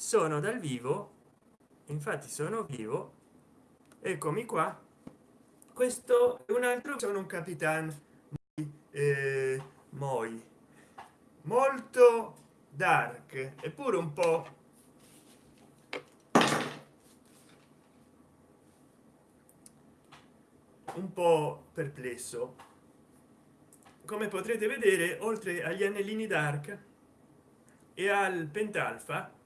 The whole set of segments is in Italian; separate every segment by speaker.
Speaker 1: sono dal vivo infatti sono vivo eccomi qua. Questo è un altro sono un capitan eh, moi. Molto dark eppure un po. Un po perplesso. Come potrete vedere oltre agli anellini dark e al pentalfa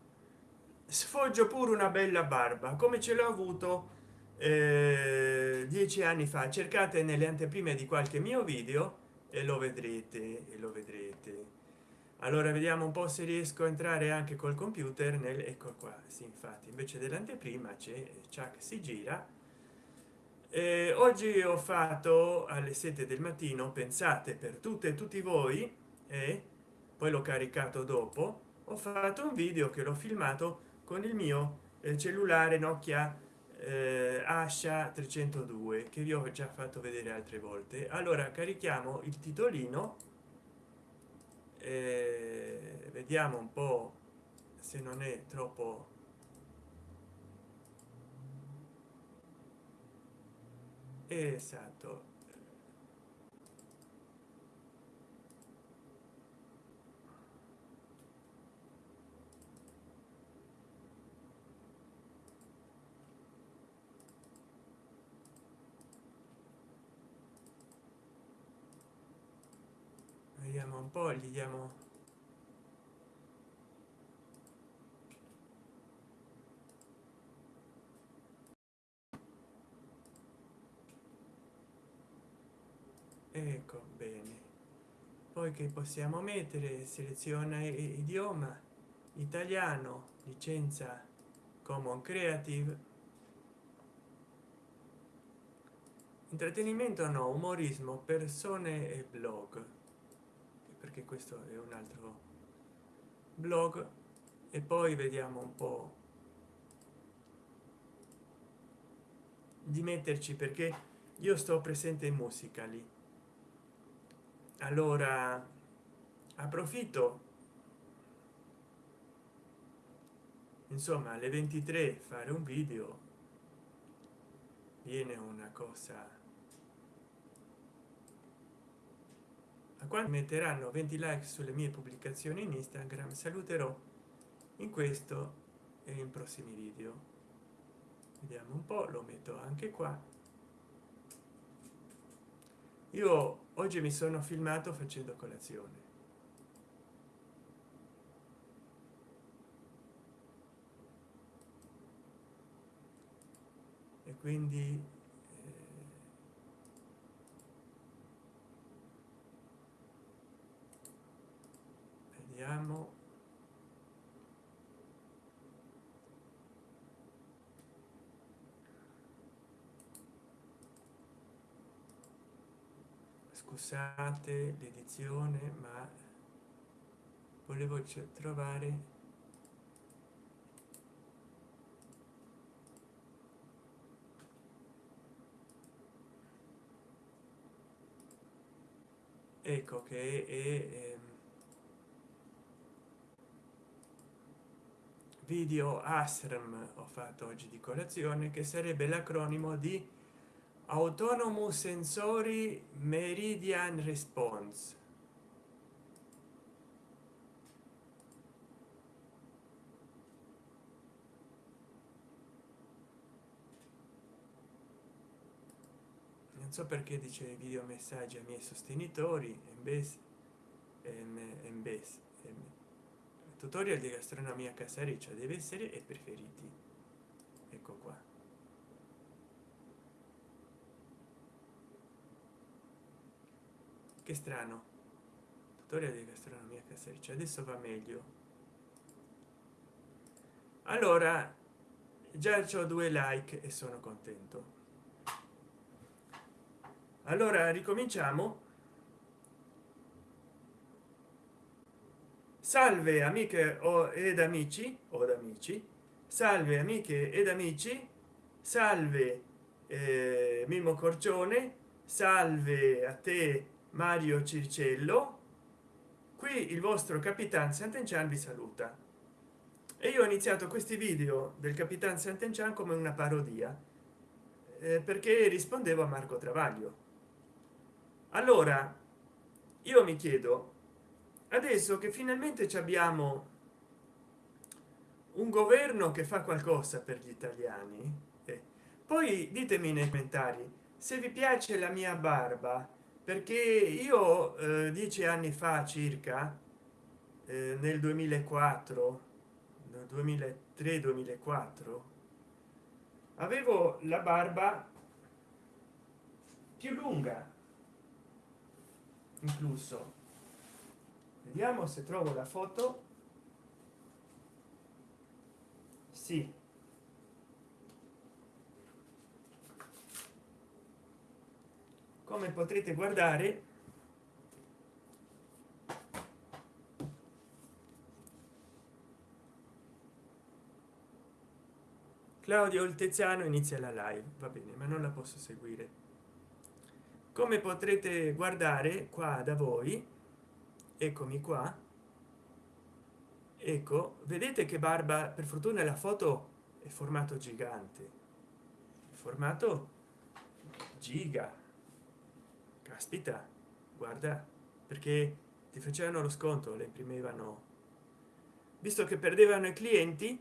Speaker 1: sfoggio pure una bella barba come ce l'ho avuto eh, dieci anni fa. Cercate nelle anteprime di qualche mio video e lo vedrete e lo vedrete. Allora vediamo un po se riesco a entrare anche col computer nel ecco qua sì infatti invece dell'anteprima c'è che si gira. Eh, oggi ho fatto alle 7 del mattino pensate per tutte e tutti voi e poi l'ho caricato dopo ho fatto un video che l'ho filmato con il mio eh, cellulare nokia eh, asha 302 che vi ho già fatto vedere altre volte. Allora carichiamo il titolino eh, vediamo un po se non è troppo esatto vediamo un po gli diamo ecco bene. Poi che possiamo mettere? Seleziona idioma italiano licenza common creative. Intrattenimento no umorismo persone e blog perché questo è un altro blog. E poi vediamo un po di metterci perché io sto presente in musica lì. Allora approfitto. Insomma alle 23 fare un video viene una cosa quando metteranno 20 like sulle mie pubblicazioni in instagram saluterò in questo e in prossimi video. Vediamo un po lo metto anche qua. Io oggi mi sono filmato facendo colazione. E quindi eh, vediamo. Scusate l'edizione ma volevo trovare ecco che è ehm, video asram ho fatto oggi di colazione che sarebbe l'acronimo di autonomous sensory meridian response. Non so perché dice video messaggi ai miei sostenitori embes embes tutorial di gastronomia casariccia deve essere e preferiti. Ecco qua. Che strano. Tutorial di gastronomia casericcia adesso va meglio. Allora già ho due like e sono contento. Allora ricominciamo salve amiche ed amici o amici. Salve amiche ed amici. Salve eh, mimo corcione. Salve a te mario circello. Qui il vostro capitan sant'enchan vi saluta. E io ho iniziato questi video del capitan Sant'Enchan come una parodia eh, perché rispondevo a Marco Travaglio. Allora io mi chiedo adesso che finalmente abbiamo un governo che fa qualcosa per gli italiani eh, poi ditemi nei commentari se vi piace la mia barba perché io eh, dieci anni fa circa eh, nel 2004 2003 2004 avevo la barba più lunga incluso vediamo se trovo la foto. Sì. Come potrete guardare claudio il teziano inizia la live. Va bene ma non la posso seguire. Come potrete guardare qua da voi eccomi qua. Ecco vedete che barba per fortuna la foto è formato gigante. Formato giga. Caspita guarda perché ti facevano lo sconto le imprimevano. Visto che perdevano i clienti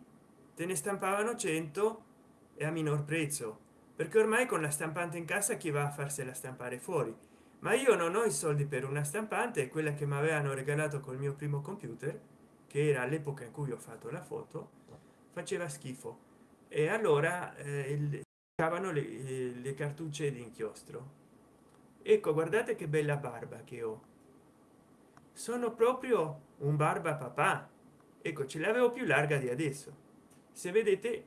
Speaker 1: te ne stampavano 100 e a minor prezzo perché ormai con la stampante in casa chi va a farsela stampare fuori ma io non ho i soldi per una stampante quella che mi avevano regalato col mio primo computer che era all'epoca in cui ho fatto la foto faceva schifo. E allora eh, cavano le, le cartucce di inchiostro ecco guardate che bella barba che ho. Sono proprio un barba papà. Ecco ce l'avevo più larga di adesso. Se vedete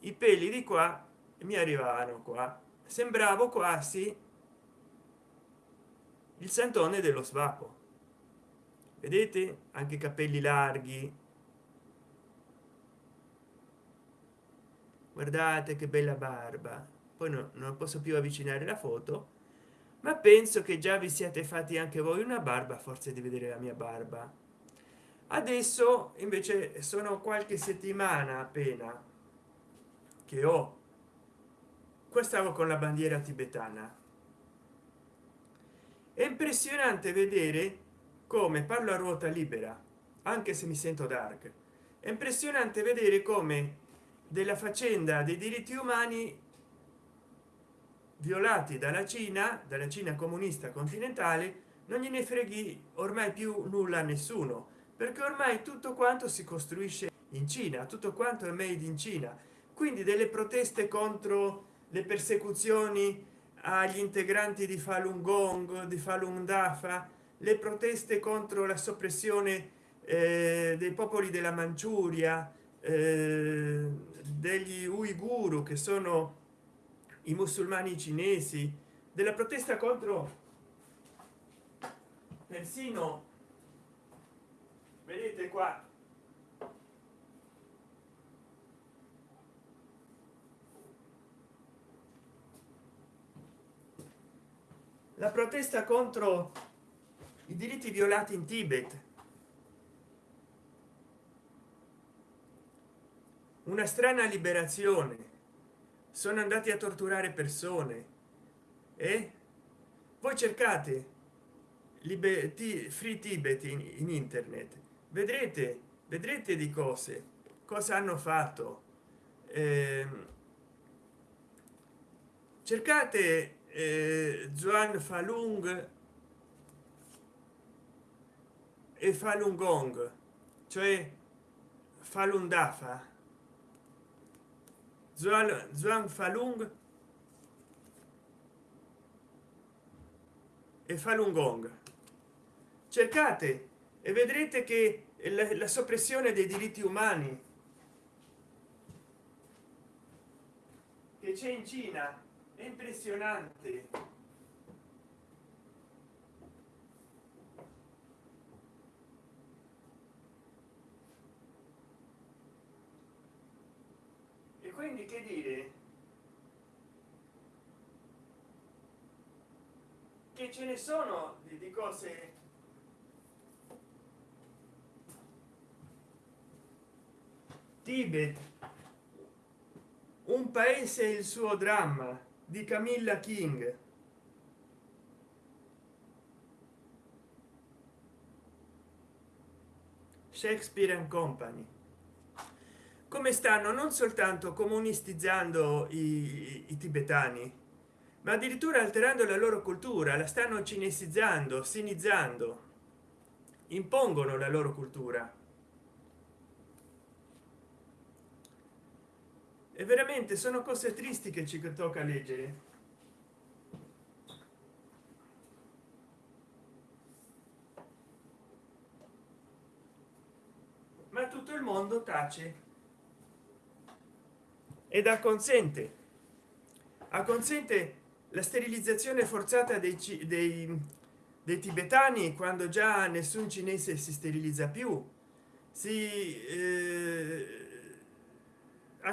Speaker 1: i peli di qua mi arrivavano qua. Sembravo quasi il santone dello svapo. Vedete? Anche capelli larghi. Guardate che bella barba. Poi no, non posso più avvicinare la foto ma penso che già vi siate fatti anche voi una barba forse di vedere la mia barba. Adesso invece sono qualche settimana appena che ho. Qua stavo con la bandiera tibetana è impressionante vedere come parlo a ruota libera anche se mi sento dark. È impressionante vedere come della faccenda dei diritti umani violati dalla cina dalla cina comunista continentale non gliene freghi ormai più nulla a nessuno perché ormai tutto quanto si costruisce in cina tutto quanto è made in cina. Quindi delle proteste contro le persecuzioni agli integranti di falun gong di falun dafa le proteste contro la soppressione eh, dei popoli della manciuria eh, degli uiguru che sono i musulmani cinesi della protesta contro persino. Vedete qua la protesta contro i diritti violati in tibet. Una strana liberazione. Sono andati a torturare persone. E voi cercate liberty free tibet in, in internet. Vedrete vedrete di cose cosa hanno fatto. Eh, cercate eh, Juan Falung e Falun Gong cioè Falun Dafa. Zhuang Falun e Falun Gong. Cercate e vedrete che la, la soppressione dei diritti umani che c'è in Cina è impressionante. E quindi che dire? Che ce ne sono di, cose? Tibet un paese il suo dramma di camilla king. Shakespeare and company. Come stanno? Non soltanto comunistizzando i, i tibetani ma addirittura alterando la loro cultura la stanno cinesizzando sinizzando impongono la loro cultura e veramente sono cose tristi che ci tocca leggere. Ma tutto il mondo tace. Ed acconsente. Acconsente la sterilizzazione forzata dei, dei, dei tibetani quando già nessun cinese si sterilizza più. Si eh,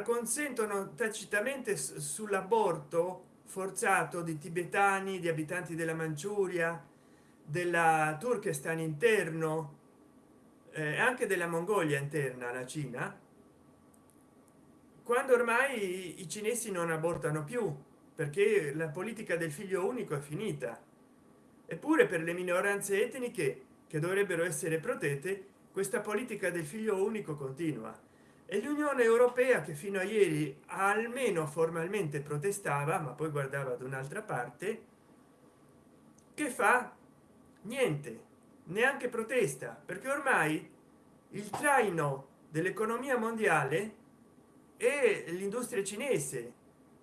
Speaker 1: consentono tacitamente sull'aborto forzato di tibetani di abitanti della manciuria della turkestan interno eh, anche della mongolia interna la cina quando ormai i cinesi non abortano più perché la politica del figlio unico è finita. Eppure per le minoranze etniche che dovrebbero essere protette questa politica del figlio unico continua e l'unione europea che fino a ieri almeno formalmente protestava ma poi guardava ad un'altra parte che fa? Niente neanche protesta perché ormai il traino dell'economia mondiale e l'industria cinese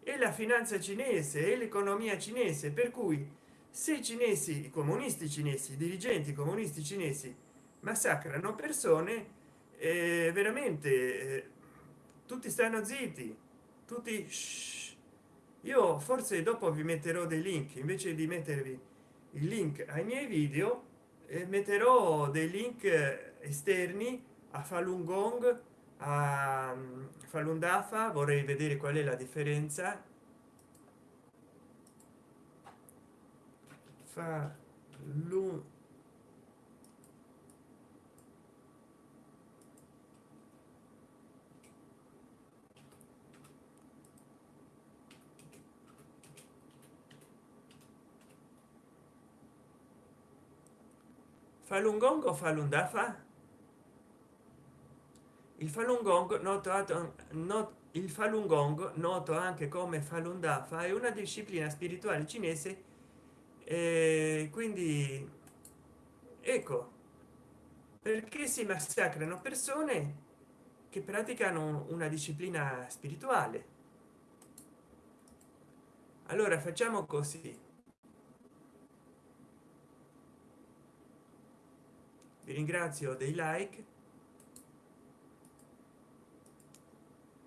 Speaker 1: e la finanza cinese e l'economia cinese per cui se i cinesi i comunisti cinesi i dirigenti comunisti cinesi massacrano persone eh, veramente eh, tutti stanno zitti tutti shh. io forse dopo vi metterò dei link invece di mettervi il link ai miei video eh, metterò dei link esterni a falun gong a um, falun dafa vorrei vedere qual è la differenza fa Falun Gong o Falun Dafa? Il Falun Gong noto, not, il Falun Gong noto anche come Falun Dafa è una disciplina spirituale cinese e quindi ecco perché si massacrano persone che praticano una disciplina spirituale allora facciamo così ringrazio dei like.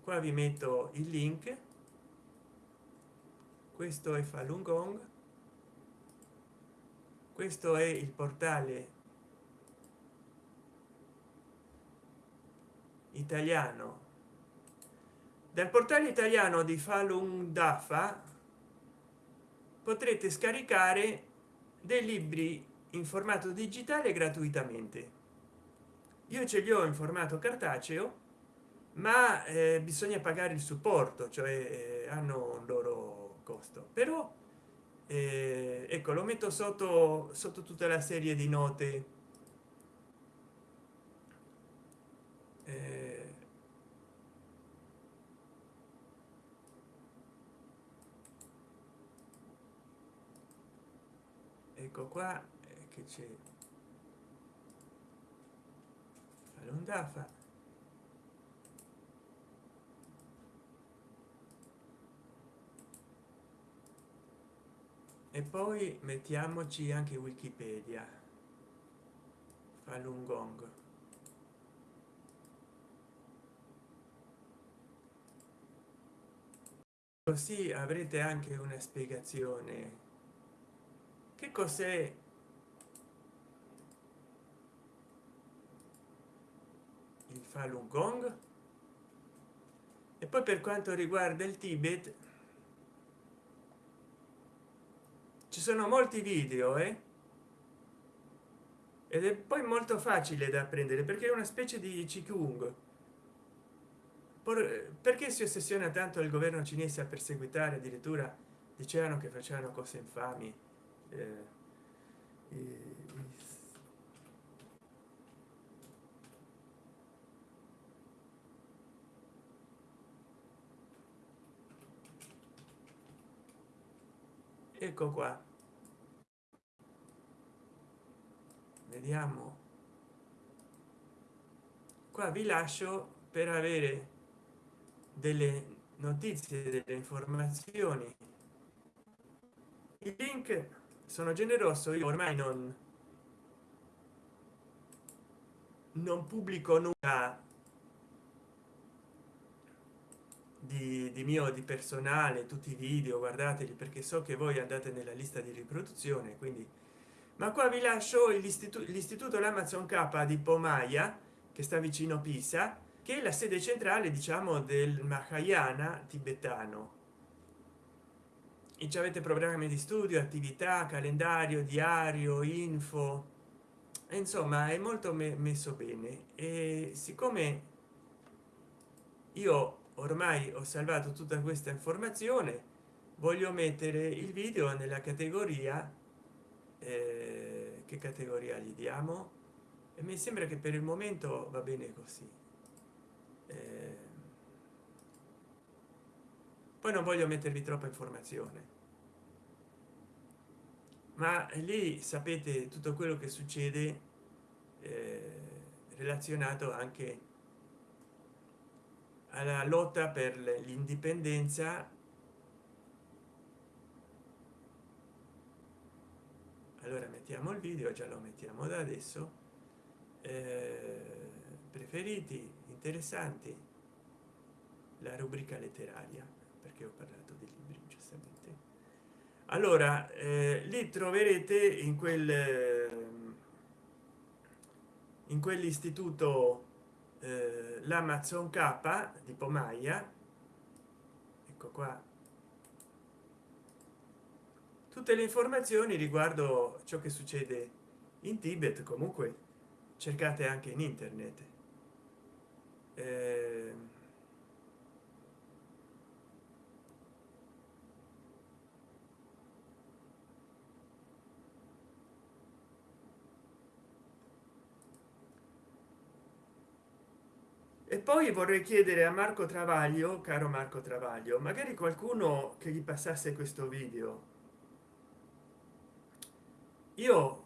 Speaker 1: Qua vi metto il link. Questo è falun gong. Questo è il portale italiano. Dal portale italiano di falun dafa potrete scaricare dei libri in formato digitale gratuitamente. Io ce li ho in formato cartaceo ma eh, bisogna pagare il supporto cioè eh, hanno un loro costo. Però eh, ecco lo metto sotto sotto tutta la serie di note. Eh, ecco qua che c'è. Falun e poi mettiamoci anche wikipedia. Falun Gong. Così avrete anche una spiegazione. Che cos'è falun gong. E poi per quanto riguarda il tibet ci sono molti video eh? ed è poi molto facile da apprendere perché è una specie di qigong. Perché si ossessiona tanto il governo cinese a perseguitare addirittura? Dicevano che facevano cose infami eh, ecco qua. Vediamo. Qua vi lascio per avere delle notizie delle informazioni. I link sono generoso io ormai non non pubblico nulla di, di mio di personale tutti i video guardateli perché so che voi andate nella lista di riproduzione quindi. Ma qua vi lascio l'istituto l'amazon k di pomaia che sta vicino pisa che è la sede centrale diciamo del mahayana tibetano. E ci avete programmi di studio attività calendario diario info. E insomma è molto me messo bene. E siccome io ormai ho salvato tutta questa informazione voglio mettere il video nella categoria eh, che categoria gli diamo? E mi sembra che per il momento va bene così. Eh, poi non voglio mettervi troppa informazione. Ma lì sapete tutto quello che succede eh, relazionato anche alla lotta per l'indipendenza allora mettiamo il video già lo mettiamo da adesso. Eh, preferiti interessanti. La rubrica letteraria perché ho parlato di libri giustamente. Allora eh, lì troverete in quel in quell'istituto eh, l'amazon k di pomaia. Ecco qua. Tutte le informazioni riguardo ciò che succede in tibet comunque cercate anche in internet. Eh, poi vorrei chiedere a marco travaglio caro marco travaglio magari qualcuno che gli passasse questo video. Io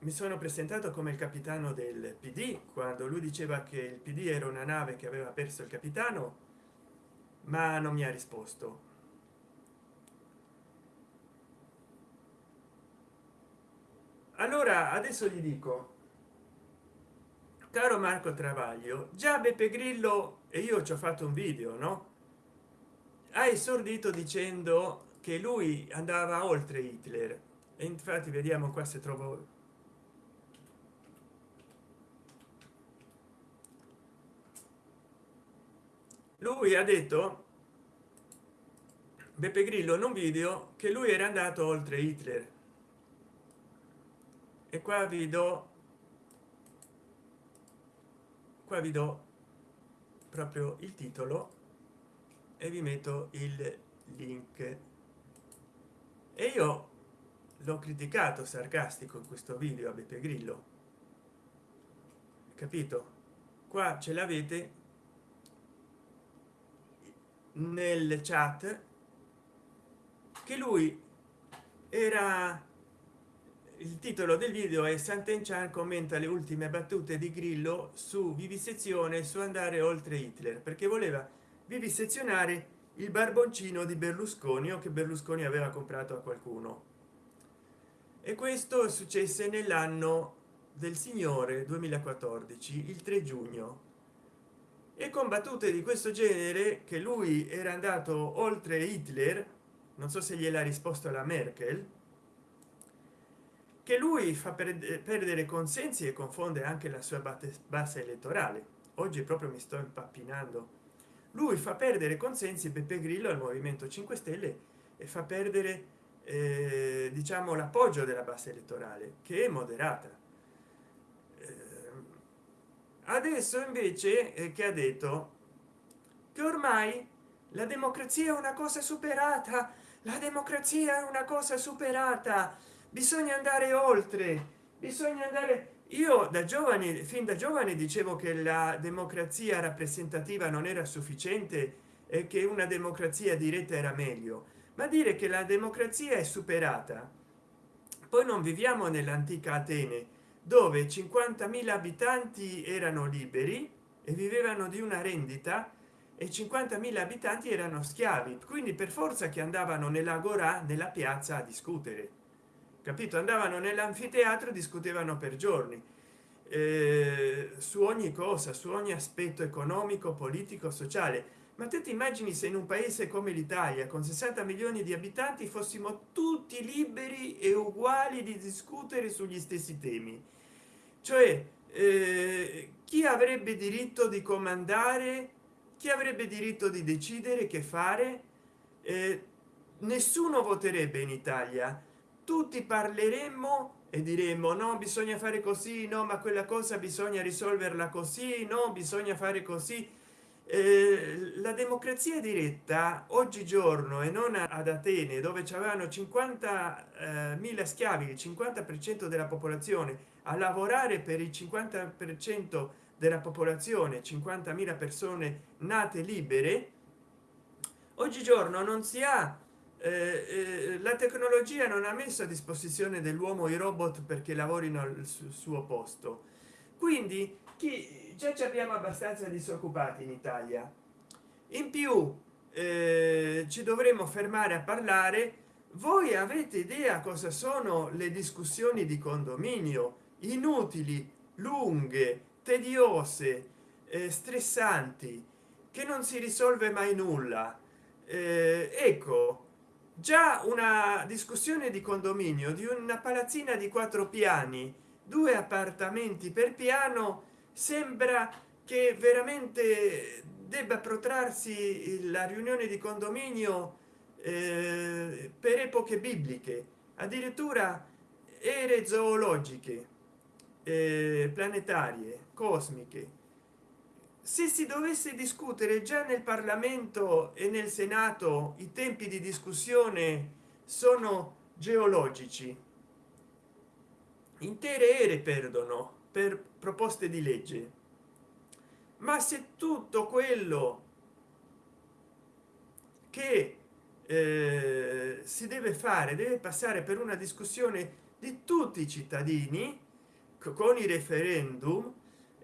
Speaker 1: mi sono presentato come il capitano del pd quando lui diceva che il pd era una nave che aveva perso il capitano ma non mi ha risposto. Allora adesso gli dico caro marco travaglio già beppe grillo e io ci ho fatto un video no? Ha esordito dicendo che lui andava oltre hitler. E infatti vediamo qua se trovo lui ha detto beppe grillo in un video che lui era andato oltre hitler. E qua vi do qua vi do proprio il titolo e vi metto il link. E io l'ho criticato sarcastico in questo video a beppe grillo. Capito? Qua ce l'avete nel chat che lui era il titolo del video è Sant'Enchan commenta le ultime battute di Grillo su vivisezione su andare oltre Hitler perché voleva vivisezionare il barboncino di Berlusconi o che Berlusconi aveva comprato a qualcuno. E questo successe nell'anno del signore 2014 il 3 giugno. E con battute di questo genere che lui era andato oltre Hitler non so se gliel'ha risposto alla Merkel che lui fa perdere consensi e confonde anche la sua base elettorale. Oggi proprio mi sto impappinando. Lui fa perdere consensi beppe grillo al movimento 5 stelle e fa perdere eh, diciamo l'appoggio della base elettorale che è moderata. Eh, adesso invece eh, che ha detto? Che ormai la democrazia è una cosa superata la democrazia è una cosa superata bisogna andare oltre bisogna andare. Io da giovani fin da giovane dicevo che la democrazia rappresentativa non era sufficiente e che una democrazia diretta era meglio. Ma dire che la democrazia è superata poi non viviamo nell'antica atene dove 50.000 abitanti erano liberi e vivevano di una rendita e 50.000 abitanti erano schiavi quindi per forza che andavano nell'agora nella piazza a discutere capito? Andavano nell'anfiteatro discutevano per giorni. Eh, su ogni cosa su ogni aspetto economico politico sociale. Ma te ti immagini se in un paese come l'italia con 60 milioni di abitanti fossimo tutti liberi e uguali di discutere sugli stessi temi? Cioè eh, chi avrebbe diritto di comandare? Chi avrebbe diritto di decidere che fare? Eh, nessuno voterebbe in italia tutti parleremmo e diremmo no bisogna fare così no ma quella cosa bisogna risolverla così no bisogna fare così. Eh, la democrazia diretta oggigiorno e non ad atene dove c'erano 50 eh, schiavi il 50 per cento della popolazione a lavorare per il 50 per cento della popolazione 50.000 persone nate libere oggigiorno non si ha eh, eh, la tecnologia non ha messo a disposizione dell'uomo i robot perché lavorino al suo posto. Quindi chi già ci abbiamo abbastanza disoccupati in italia. In più eh, ci dovremmo fermare a parlare. Voi avete idea cosa sono le discussioni di condominio? Inutili lunghe tediose eh, stressanti che non si risolve mai nulla. Eh, ecco già una discussione di condominio di una palazzina di quattro piani due appartamenti per piano sembra che veramente debba protrarsi la riunione di condominio eh, per epoche bibliche addirittura ere zoologiche eh, planetarie cosmiche se si dovesse discutere già nel parlamento e nel senato i tempi di discussione sono geologici. Intere ere perdono per proposte di legge. Ma se tutto quello che eh, si deve fare deve passare per una discussione di tutti i cittadini con i referendum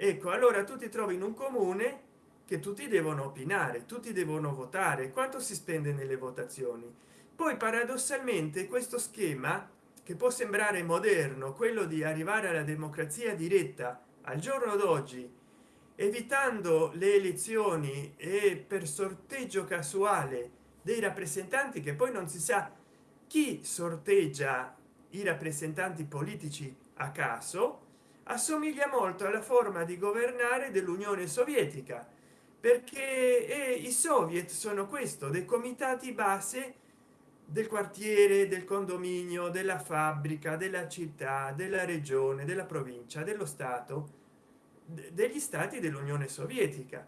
Speaker 1: ecco allora tu ti trovi in un comune che tutti devono opinare tutti devono votare. Quanto si spende nelle votazioni? Poi paradossalmente questo schema che può sembrare moderno quello di arrivare alla democrazia diretta al giorno d'oggi evitando le elezioni e per sorteggio casuale dei rappresentanti che poi non si sa chi sorteggia i rappresentanti politici a caso assomiglia molto alla forma di governare dell'unione sovietica perché i soviet sono questo dei comitati base del quartiere del condominio della fabbrica della città della regione della provincia dello stato degli stati dell'unione sovietica.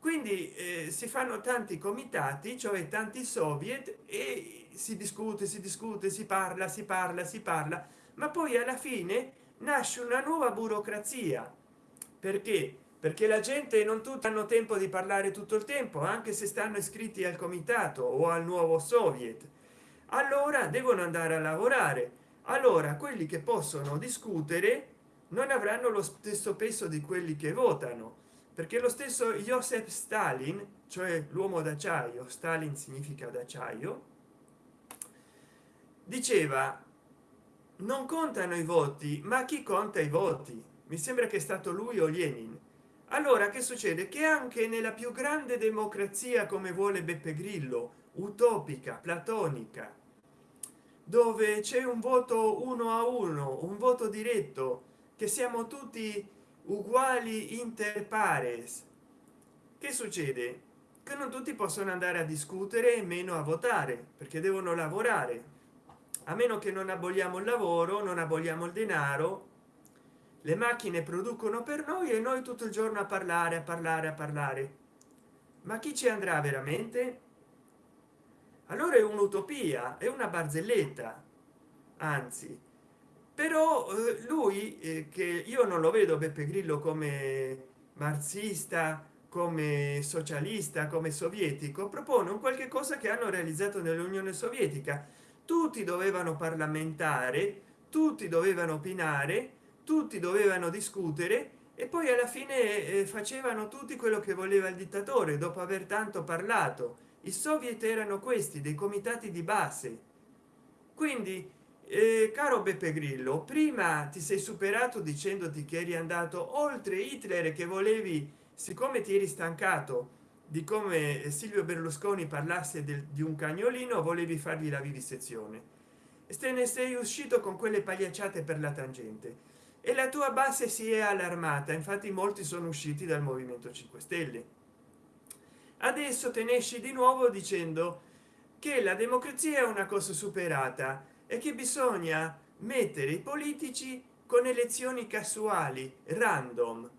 Speaker 1: Quindi eh, si fanno tanti comitati cioè tanti soviet e si discute si discute si parla si parla si parla ma poi alla fine nasce una nuova burocrazia. Perché? Perché la gente non tutti hanno tempo di parlare tutto il tempo anche se stanno iscritti al comitato o al nuovo soviet. Allora devono andare a lavorare. Allora quelli che possono discutere non avranno lo stesso peso di quelli che votano. Perché lo stesso joseph stalin cioè l'uomo d'acciaio stalin significa d'acciaio diceva non contano i voti ma chi conta i voti? Mi sembra che è stato lui o lenin. Allora che succede? Che anche nella più grande democrazia come vuole beppe grillo utopica platonica dove c'è un voto uno a uno un voto diretto che siamo tutti uguali inter pares che succede? Che non tutti possono andare a discutere e meno a votare perché devono lavorare a meno che non aboliamo il lavoro non aboliamo il denaro le macchine producono per noi e noi tutto il giorno a parlare a parlare a parlare. Ma chi ci andrà veramente? Allora è un'utopia è una barzelletta anzi. Però eh, lui eh, che io non lo vedo beppe grillo come marxista come socialista come sovietico propone un qualche cosa che hanno realizzato nell'unione sovietica tutti dovevano parlamentare tutti dovevano opinare tutti dovevano discutere e poi alla fine eh, facevano tutti quello che voleva il dittatore dopo aver tanto parlato. I soviet erano questi dei comitati di base. Quindi eh, caro beppe grillo prima ti sei superato dicendoti che eri andato oltre hitler che volevi siccome ti eri stancato di come silvio berlusconi parlasse del, di un cagnolino volevi fargli la vivisezione e te ne sei uscito con quelle pagliacciate per la tangente. E la tua base si è allarmata infatti molti sono usciti dal movimento 5 stelle. Adesso te ne esci di nuovo dicendo che la democrazia è una cosa superata e che bisogna mettere i politici con elezioni casuali random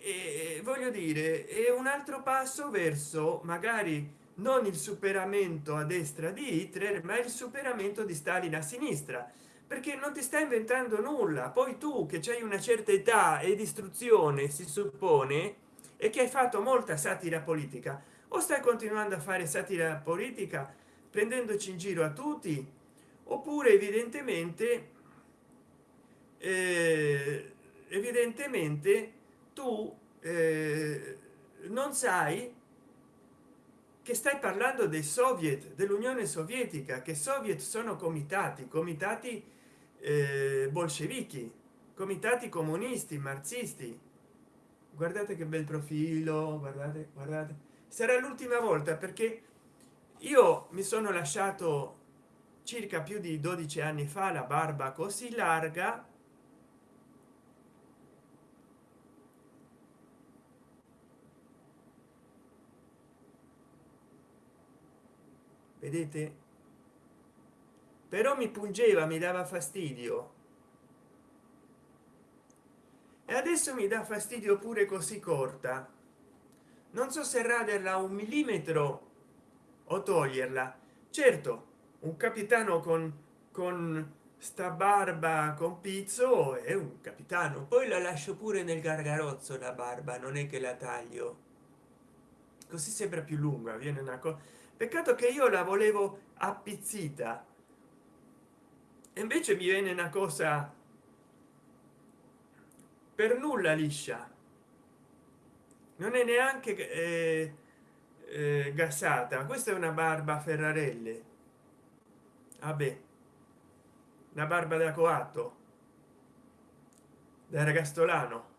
Speaker 1: e voglio dire è un altro passo verso magari non il superamento a destra di hitler ma il superamento di stalin a sinistra. Perché non ti sta inventando nulla. Poi tu che c'hai una certa età e istruzione si suppone e che hai fatto molta satira politica. O stai continuando a fare satira politica prendendoci in giro a tutti oppure evidentemente eh, evidentemente tu eh, non sai che stai parlando dei soviet dell'unione sovietica che soviet sono comitati comitati eh, bolscevichi comitati comunisti marxisti. Guardate che bel profilo guardate guardate. Sarà l'ultima volta perché io mi sono lasciato circa più di 12 anni fa la barba così larga vedete? Però mi pungeva mi dava fastidio. E adesso mi dà fastidio pure così corta. Non so se raderla un millimetro o toglierla. Certo un capitano con con sta barba con pizzo è un capitano. Poi la lascio pure nel gargarozzo la barba non è che la taglio. Così sembra più lunga viene una cosa peccato che io la volevo appizzita. E invece mi viene una cosa per nulla liscia. Non è neanche eh, eh, gassata. Questa è una barba ferrarelle. Vabbè. Una barba da coatto. Da ragastolano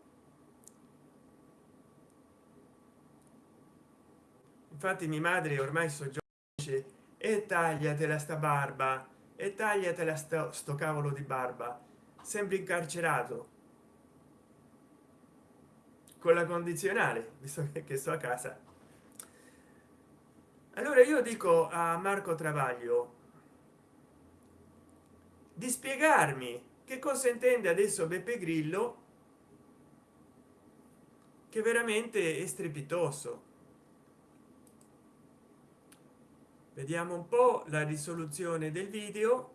Speaker 1: infatti mia madre ormai so dice e tagliatela sta barba e tagliatela sto, sto cavolo di barba sempre incarcerato. Con la condizionale visto che sto a casa. Allora io dico a marco travaglio di spiegarmi che cosa intende adesso beppe grillo che veramente è strepitoso vediamo un po la risoluzione del video.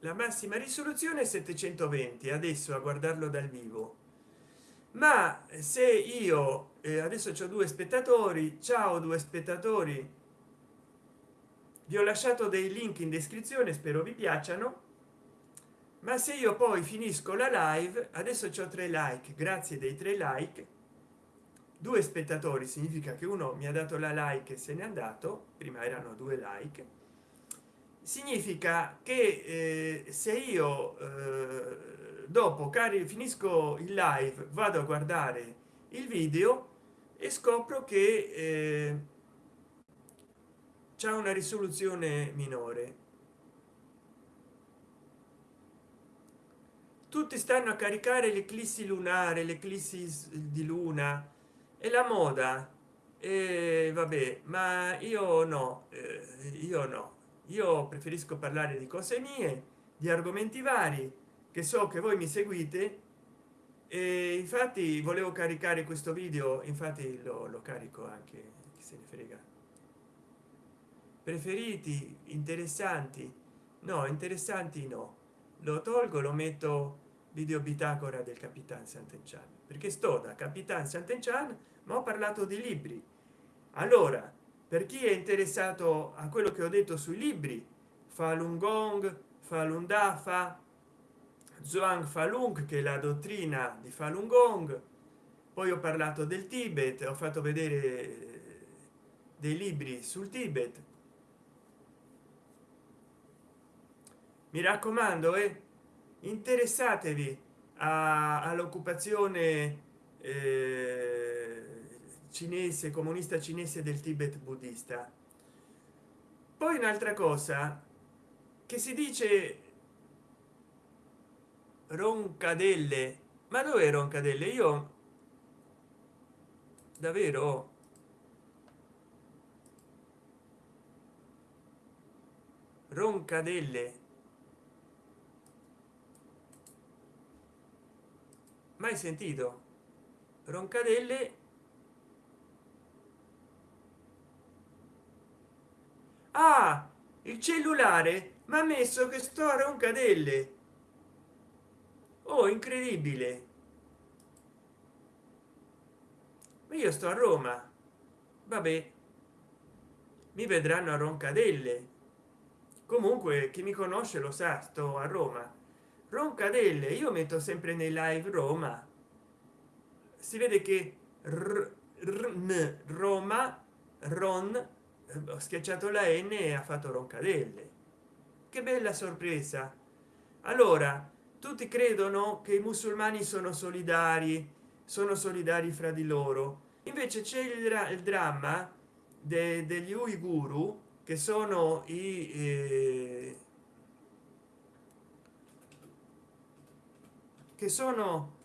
Speaker 1: La massima risoluzione 720 adesso a guardarlo dal vivo. Ma se io eh, adesso ho due spettatori ciao due spettatori vi ho lasciato dei link in descrizione spero vi piacciono. Ma se io poi finisco la live adesso ho tre like grazie dei tre like due spettatori significa che uno mi ha dato la like e se n'è andato prima erano due like. Significa che eh, se io eh, dopo cari finisco il live vado a guardare il video e scopro che eh, c'è una risoluzione minore. Tutti stanno a caricare l'eclissi lunare l'eclissi di luna e la moda? E vabbè ma io no eh, io no. Io preferisco parlare di cose mie di argomenti vari che so che voi mi seguite. E infatti volevo caricare questo video infatti lo, lo carico anche chi se ne frega. Preferiti? Interessanti? No interessanti no. Lo tolgo lo metto video bitacora del capitan sant'enchan perché sto da capitan sant'enchan ma ho parlato di libri. Allora per chi è interessato a quello che ho detto sui libri falun gong falun dafa zhuang falun che è la dottrina di falun gong. Poi ho parlato del tibet ho fatto vedere dei libri sul tibet. Mi raccomando e eh, interessatevi all'occupazione eh, cinese comunista cinese del tibet buddista. Poi un'altra cosa che si dice roncadelle. Ma dove roncadelle? Io davvero roncadelle. Mai sentito. Roncadelle ah il cellulare mi ha messo che sto a roncadelle. Oh incredibile. Io sto a roma. Vabbè mi vedranno a roncadelle. Comunque chi mi conosce lo sa sto a roma. Roncadelle io metto sempre nei live roma. Si vede che r, r, roma ron ho schiacciato la n e ha fatto roncadelle. Che bella sorpresa. Allora tutti credono che i musulmani sono solidari sono solidari fra di loro. Invece c'è il, il dramma de, degli uiguru che sono i eh, che sono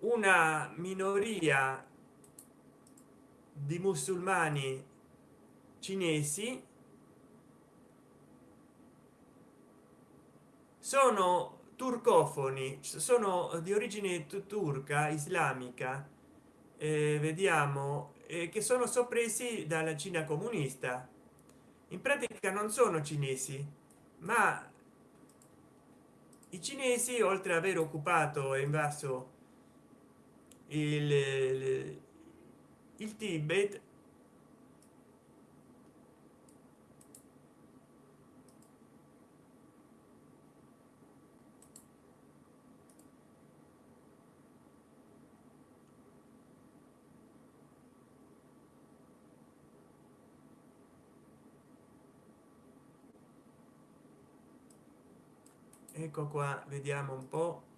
Speaker 1: una minoria di musulmani cinesi sono turcofoni sono di origine turca islamica eh, vediamo eh, che sono soppressi dalla cina comunista. In pratica non sono cinesi ma i cinesi oltre ad aver occupato e invaso il, il, il tibet. Ecco qua vediamo un po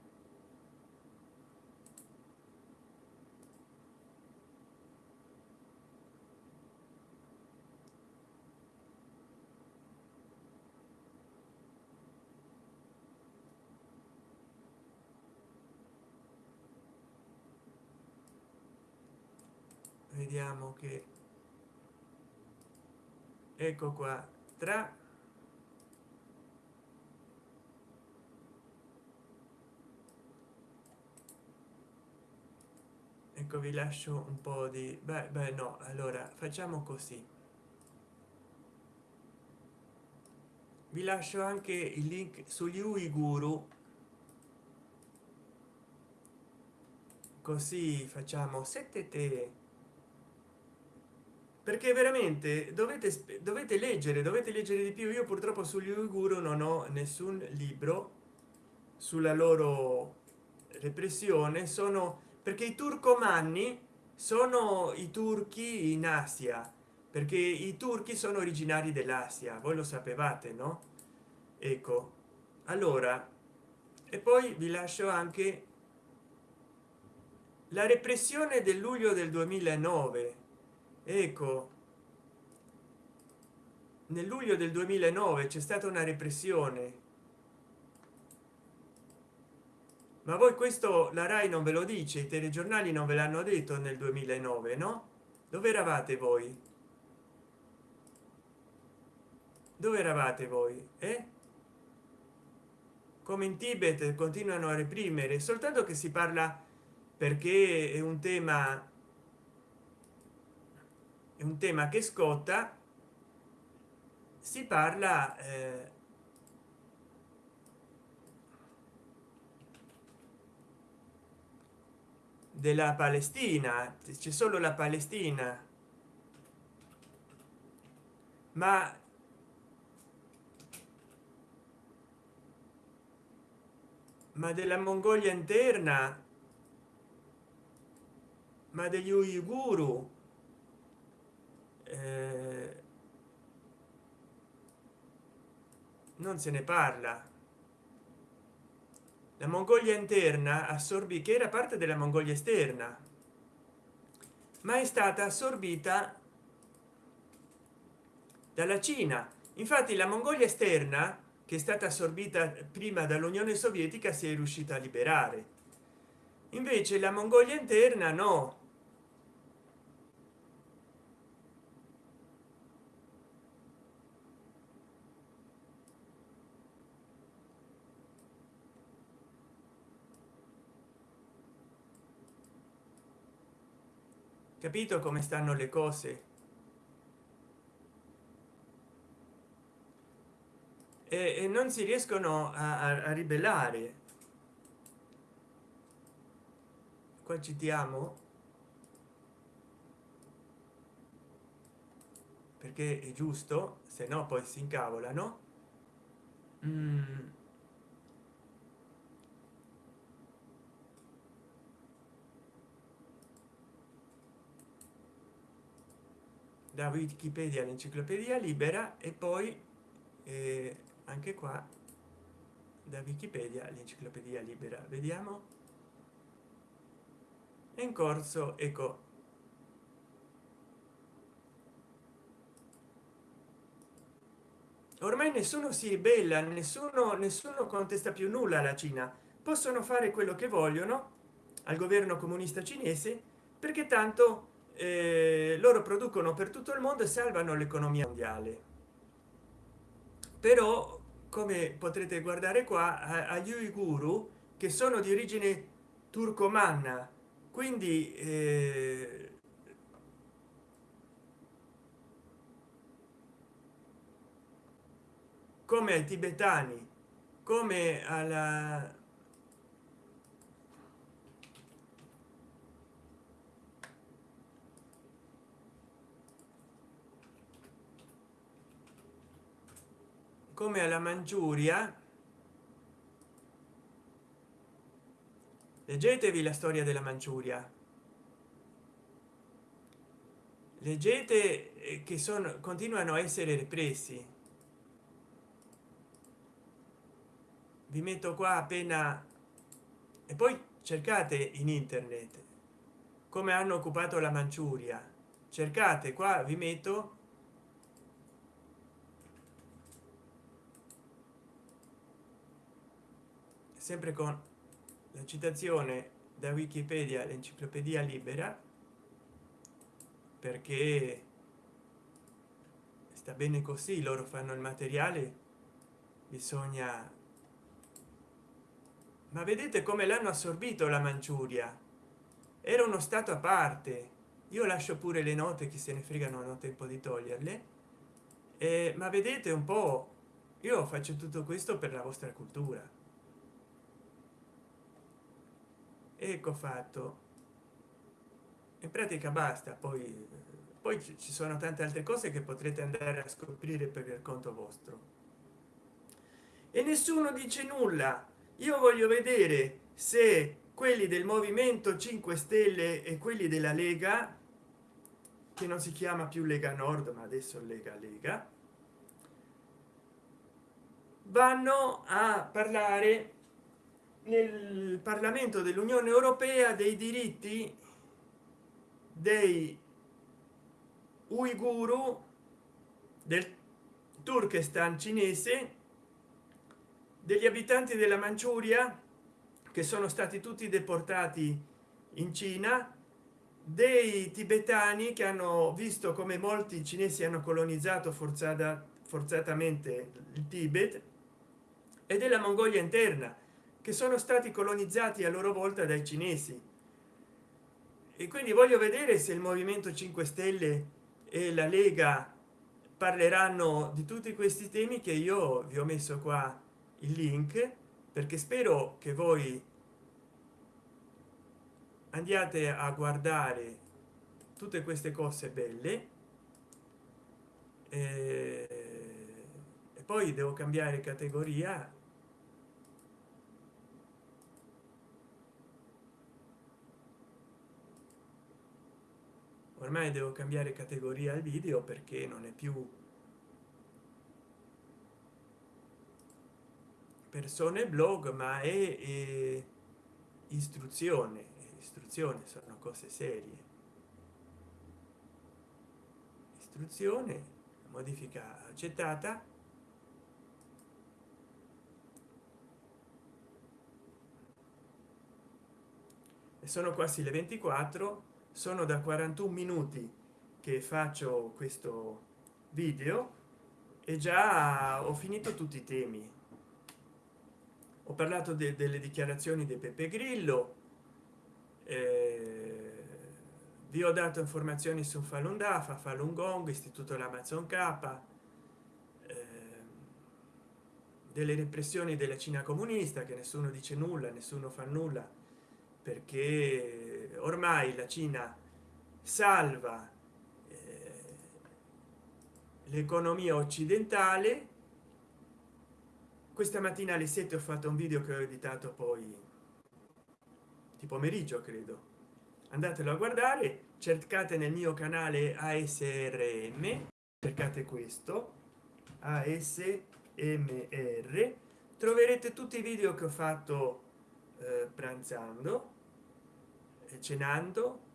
Speaker 1: vediamo che ecco qua. Tra ecco vi lascio un po di beh, beh no. Allora facciamo così. Vi lascio anche il link sugli uiguru. Così facciamo sette te perché veramente dovete dovete leggere dovete leggere di più. Io purtroppo sugli uiguru non ho nessun libro sulla loro repressione. Sono perché i turcomanni sono i turchi in asia perché i turchi sono originari dell'asia voi lo sapevate no? Ecco. Allora e poi vi lascio anche la repressione del luglio del 2009 ecco nel luglio del 2009 c'è stata una repressione. Ma voi questo la rai non ve lo dice i telegiornali non ve l'hanno detto nel 2009 no? Dove eravate voi? Dove eravate voi? Eh? come in tibet continuano a reprimere soltanto che si parla perché è un tema è un tema che scotta si parla eh, della palestina. C'è solo la palestina. Ma ma della mongolia interna ma degli uiguru eh, non se ne parla. La mongolia interna assorbì che era parte della mongolia esterna ma è stata assorbita dalla cina. Infatti la mongolia esterna che è stata assorbita prima dall'unione sovietica si è riuscita a liberare. Invece la mongolia interna no capito come stanno le cose? E, e non si riescono a, a, ribellare. Qua citiamo perché è giusto se no poi si incavolano. Mm. Da wikipedia l'enciclopedia libera e poi eh, anche qua da wikipedia l'enciclopedia libera. Vediamo. È in corso ecco. Ormai nessuno si ribella nessuno nessuno contesta più nulla alla cina. Possono fare quello che vogliono al governo comunista cinese perché tanto eh, loro producono per tutto il mondo e salvano l'economia mondiale. Però come potrete guardare qua agli uiguru che sono di origine turcomanna quindi eh, come ai tibetani come alla come alla Mangiuria. Leggetevi la storia della Manciuria leggete eh, che sono continuano a essere repressi vi metto qua appena e poi cercate in internet come hanno occupato la manciuria cercate qua vi metto sempre con la citazione da wikipedia l'enciclopedia libera perché sta bene così loro fanno il materiale bisogna ma vedete come l'hanno assorbito la manciuria? Era uno stato a parte. Io lascio pure le note che se ne fregano ho tempo di toglierle. Eh, ma vedete un po io faccio tutto questo per la vostra cultura ecco fatto. In pratica basta poi poi ci sono tante altre cose che potrete andare a scoprire per il conto vostro. E nessuno dice nulla. Io voglio vedere se quelli del movimento 5 stelle e quelli della lega che non si chiama più lega nord ma adesso lega lega vanno a parlare nel parlamento dell'unione europea dei diritti dei uiguru del turkestan cinese degli abitanti della manciuria che sono stati tutti deportati in cina dei tibetani che hanno visto come molti cinesi hanno colonizzato forzata forzatamente il tibet e della mongolia interna che sono stati colonizzati a loro volta dai cinesi. E quindi voglio vedere se il movimento 5 stelle e la lega parleranno di tutti questi temi che io vi ho messo qua il link perché spero che voi andiate a guardare tutte queste cose belle. E, poi devo cambiare categoria ormai devo cambiare categoria al video perché non è più persone blog ma è, è istruzione. Istruzione sono cose serie. Istruzione modifica accettata. E sono quasi le 24 sono da 41 minuti che faccio questo video e già ho finito tutti i temi. Ho parlato de delle dichiarazioni di pepe grillo eh, vi ho dato informazioni su falun dafa falun gong istituto l'amazon k eh, delle repressioni della cina comunista che nessuno dice nulla nessuno fa nulla perché ormai la cina salva eh, l'economia occidentale. Questa mattina alle 7 ho fatto un video che ho editato poi di pomeriggio credo. Andatelo a guardare cercate nel mio canale asrm cercate questo asmr troverete tutti i video che ho fatto eh, pranzando cenando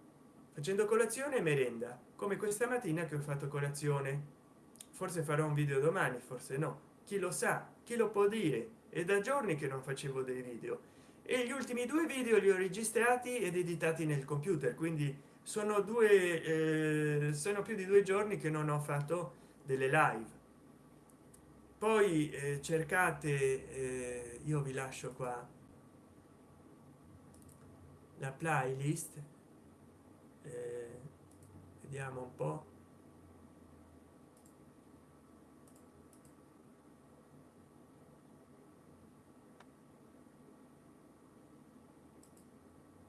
Speaker 1: facendo colazione e merenda come questa mattina che ho fatto colazione. Forse farò un video domani forse no. Chi lo sa chi lo può dire? È da giorni che non facevo dei video. E gli ultimi due video li ho registrati ed editati nel computer quindi sono due eh, sono più di due giorni che non ho fatto delle live. Poi eh, cercate eh, io vi lascio qua la playlist eh, vediamo un po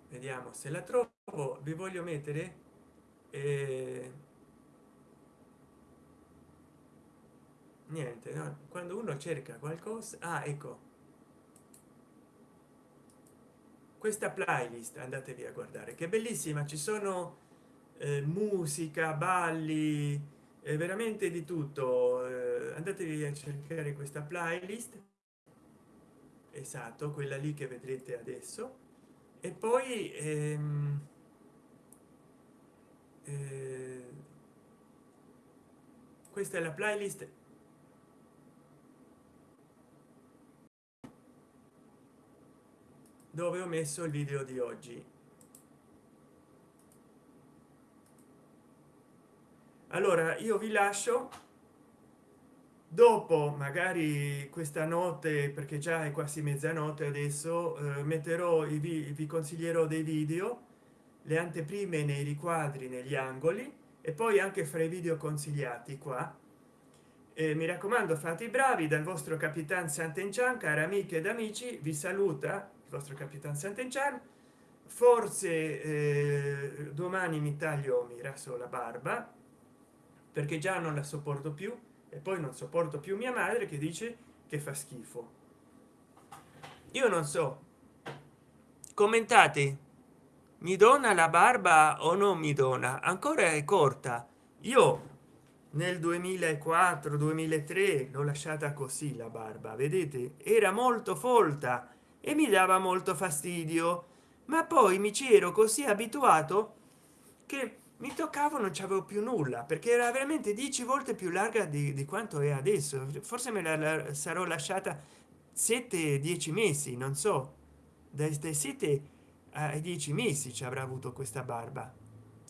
Speaker 1: vediamo se la trovo vi voglio mettere eh, niente no? quando uno cerca qualcosa ah ecco questa playlist andatevi a guardare che bellissima ci sono eh, musica balli eh, veramente di tutto. Eh, andatevi a cercare questa playlist esatto quella lì che vedrete adesso. E poi ehm, eh, questa è la playlist dove ho messo il video di oggi. Allora io vi lascio. Dopo magari questa notte perché già è quasi mezzanotte adesso eh, metterò i vi consiglierò dei video le anteprime nei riquadri negli angoli e poi anche fra i video consigliati qua. E mi raccomando fate i bravi dal vostro capitan sant'enchan cari amiche ed amici vi saluta vostro capitan sant'enchan forse eh, domani mi taglio mi raso la barba perché già non la sopporto più e poi non sopporto più mia madre che dice che fa schifo. Io non so commentate mi dona la barba o non mi dona? Ancora è corta. Io nel 2004 2003 l'ho lasciata così la barba vedete? Era molto folta e mi dava molto fastidio. Ma poi mi ci ero così abituato che mi toccavo non c'avevo più nulla perché era veramente 10 volte più larga di, di quanto è adesso. Forse me la, la sarò lasciata 7 10 mesi non so. Dai 7 ai 10 mesi ci avrà avuto questa barba.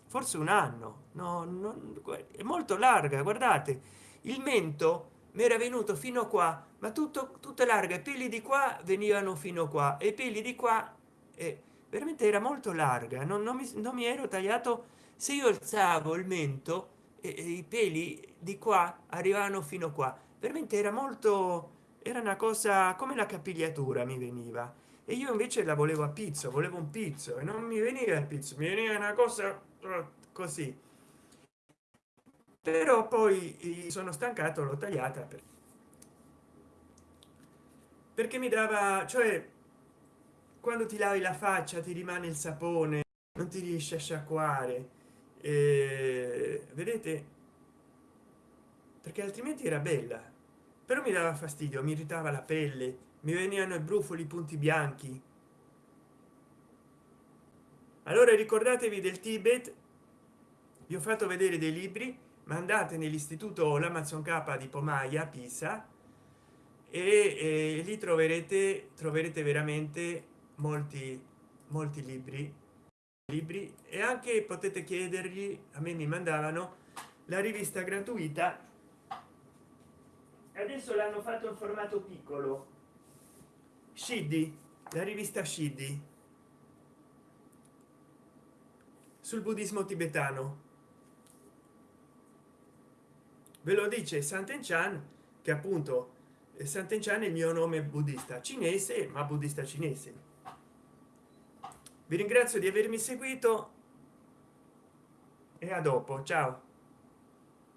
Speaker 1: Forse un anno. No, no è molto larga guardate. Il mento mi era venuto fino qua ma tutto larga i peli di qua venivano fino qua e peli di qua e veramente era molto larga non, non, mi, non mi ero tagliato. Se io alzavo il mento e, e i peli di qua arrivavano fino qua. Veramente era molto era una cosa come la capigliatura mi veniva. E io invece la volevo a pizzo volevo un pizzo e non mi veniva il pizzo mi veniva una cosa eh, così però poi sono stancato l'ho tagliata per... perché mi dava cioè quando ti lavi la faccia ti rimane il sapone non ti riesce a sciacquare. Eh, vedete? Perché altrimenti era bella. Però mi dava fastidio mi irritava la pelle mi venivano i brufoli punti bianchi. Allora ricordatevi del tibet. Vi ho fatto vedere dei libri ma andate nell'istituto l'amazon k di pomaia pisa e, e lì troverete troverete veramente molti molti libri libri e anche potete chiedergli a me mi mandavano la rivista gratuita. Adesso l'hanno fatto in formato piccolo. Scidi la rivista scidi sul buddismo tibetano ve lo dice santen chan che appunto santen chan è il mio nome buddista cinese ma buddista cinese. Vi ringrazio di avermi seguito e a dopo ciao